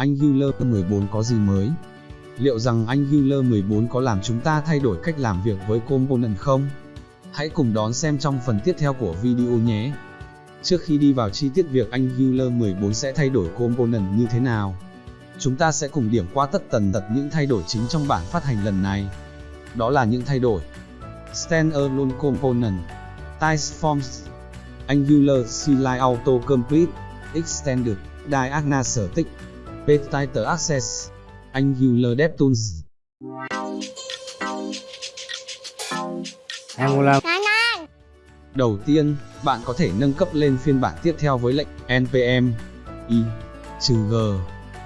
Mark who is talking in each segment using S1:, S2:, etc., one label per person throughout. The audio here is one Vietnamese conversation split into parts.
S1: anh Angular 14 có gì mới? Liệu rằng anh Angular 14 có làm chúng ta thay đổi cách làm việc với component không? Hãy cùng đón xem trong phần tiếp theo của video nhé. Trước khi đi vào chi tiết việc anh Angular 14 sẽ thay đổi component như thế nào, chúng ta sẽ cùng điểm qua tất tần tật những thay đổi chính trong bản phát hành lần này. Đó là những thay đổi Standalone Component Typeforms Angular CLI Auto Complete Extended Diagnostic Page Title Access Angular DevTools
S2: Angular
S1: Đầu tiên, bạn có thể nâng cấp lên phiên bản tiếp theo với lệnh npm i trừ g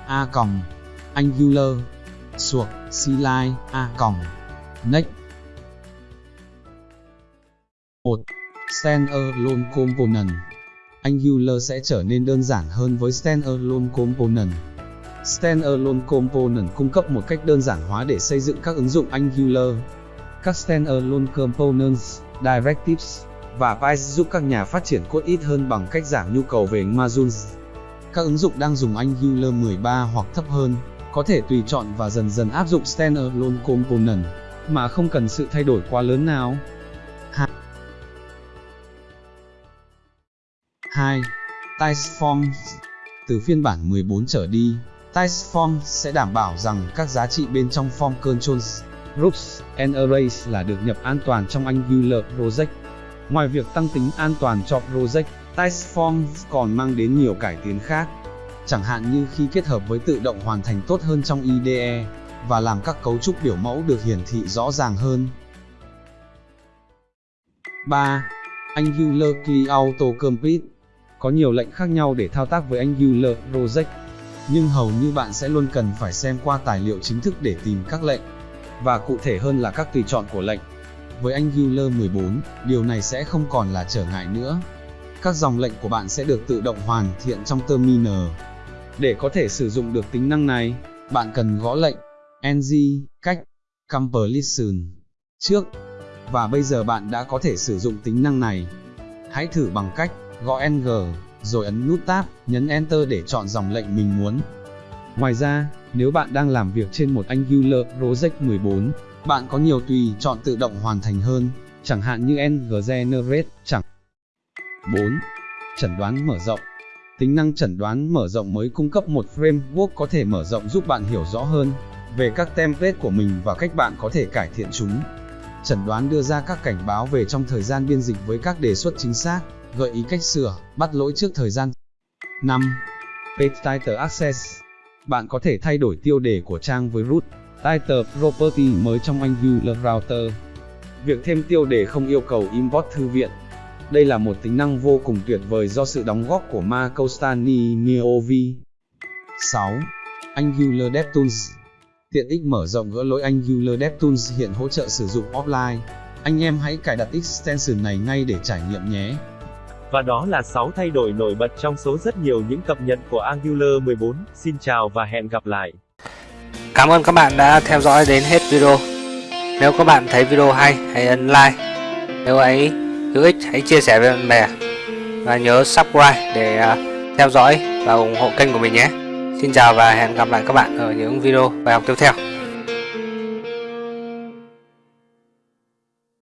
S1: a còng. Angular suộc cli a còng. Next. 1. Standalone Component. Angular sẽ trở nên đơn giản hơn với Standalone Component. Standalone Component cung cấp một cách đơn giản hóa để xây dựng các ứng dụng Angular. Các Standalone Components, Directives và Pipes giúp các nhà phát triển cốt ít hơn bằng cách giảm nhu cầu về modules. Các ứng dụng đang dùng Angular 13 hoặc thấp hơn, có thể tùy chọn và dần dần áp dụng Standalone Component, mà không cần sự thay đổi quá lớn nào. 2. Typeforms Từ phiên bản 14 trở đi, Typeforms sẽ đảm bảo rằng các giá trị bên trong form controls, groups, and arrays là được nhập an toàn trong Angular Project. Ngoài việc tăng tính an toàn cho project, form còn mang đến nhiều cải tiến khác, chẳng hạn như khi kết hợp với tự động hoàn thành tốt hơn trong IDE, và làm các cấu trúc biểu mẫu được hiển thị rõ ràng hơn. 3. Angular Key Auto Complete Có nhiều lệnh khác nhau để thao tác với Angular Project, nhưng hầu như bạn sẽ luôn cần phải xem qua tài liệu chính thức để tìm các lệnh, và cụ thể hơn là các tùy chọn của lệnh. Với Angular 14, điều này sẽ không còn là trở ngại nữa. Các dòng lệnh của bạn sẽ được tự động hoàn thiện trong terminal. Để có thể sử dụng được tính năng này, bạn cần gõ lệnh ng cách completion trước và bây giờ bạn đã có thể sử dụng tính năng này. Hãy thử bằng cách gõ ng rồi ấn nút tab, nhấn enter để chọn dòng lệnh mình muốn. Ngoài ra, nếu bạn đang làm việc trên một Angular Project 14, bạn có nhiều tùy chọn tự động hoàn thành hơn, chẳng hạn như ng generate chẳng. 4. Chẩn đoán mở rộng Tính năng chẩn đoán mở rộng mới cung cấp một framework có thể mở rộng giúp bạn hiểu rõ hơn về các template của mình và cách bạn có thể cải thiện chúng. Chẩn đoán đưa ra các cảnh báo về trong thời gian biên dịch với các đề xuất chính xác, gợi ý cách sửa, bắt lỗi trước thời gian. 5. Page Title Access Bạn có thể thay đổi tiêu đề của trang với root Title Property mới trong Angular Router. Việc thêm tiêu đề không yêu cầu import thư viện. Đây là một tính năng vô cùng tuyệt vời do sự đóng góp của Marco Stani Miovi. 6. Angular DevTools Tiện ích mở rộng gỡ lỗi Angular DevTools hiện hỗ trợ sử dụng offline. Anh em hãy cài đặt extension này ngay để trải nghiệm nhé.
S3: Và đó là 6 thay đổi nổi bật trong số rất nhiều những cập nhật của Angular 14. Xin chào và hẹn gặp lại.
S2: Cảm ơn các bạn đã theo dõi đến hết video Nếu các bạn thấy video hay hãy ấn like Nếu ấy hữu ích hãy chia sẻ với bạn bè Và nhớ subscribe để à, theo dõi và ủng hộ kênh của mình nhé Xin chào và hẹn gặp lại các bạn ở những video bài học tiếp theo.